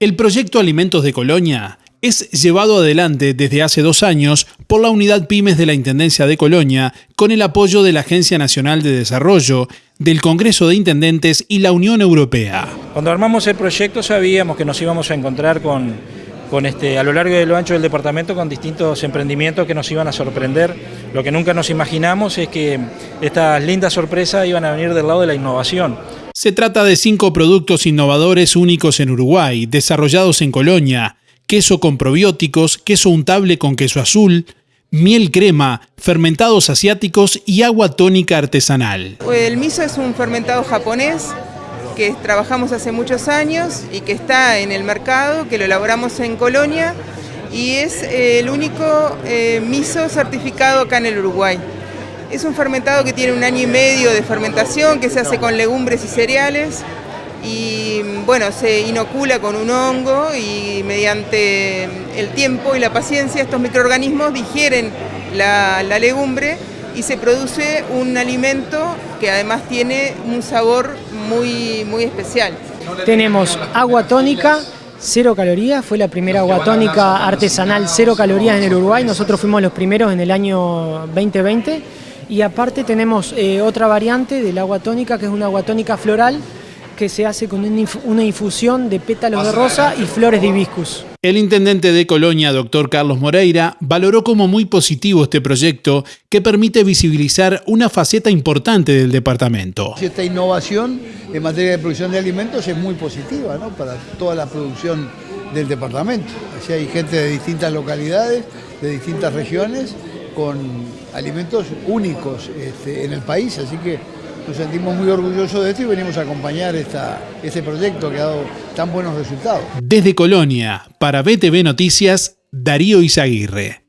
El proyecto Alimentos de Colonia es llevado adelante desde hace dos años por la Unidad Pymes de la Intendencia de Colonia con el apoyo de la Agencia Nacional de Desarrollo, del Congreso de Intendentes y la Unión Europea. Cuando armamos el proyecto sabíamos que nos íbamos a encontrar con, con este, a lo largo y lo ancho del departamento con distintos emprendimientos que nos iban a sorprender. Lo que nunca nos imaginamos es que estas lindas sorpresas iban a venir del lado de la innovación. Se trata de cinco productos innovadores únicos en Uruguay, desarrollados en Colonia, queso con probióticos, queso untable con queso azul, miel crema, fermentados asiáticos y agua tónica artesanal. El miso es un fermentado japonés que trabajamos hace muchos años y que está en el mercado, que lo elaboramos en Colonia y es el único eh, miso certificado acá en el Uruguay. Es un fermentado que tiene un año y medio de fermentación, que se hace con legumbres y cereales. Y bueno, se inocula con un hongo y mediante el tiempo y la paciencia estos microorganismos digieren la, legumbre y se produce un alimento que además tiene un sabor muy, muy especial. Tenemos agua tónica, cero calorías, fue la primera agua tónica artesanal cero calorías en el Uruguay, nosotros fuimos los primeros en el año 2020 y aparte tenemos eh, otra variante del agua tónica, que es una agua tónica floral, que se hace con una infusión de pétalos de rosa y flores de hibiscus. El intendente de Colonia, doctor Carlos Moreira, valoró como muy positivo este proyecto que permite visibilizar una faceta importante del departamento. Esta innovación en materia de producción de alimentos es muy positiva ¿no? para toda la producción del departamento. Así hay gente de distintas localidades, de distintas regiones, con alimentos únicos este, en el país, así que nos sentimos muy orgullosos de esto y venimos a acompañar este proyecto que ha dado tan buenos resultados. Desde Colonia, para BTV Noticias, Darío Izaguirre.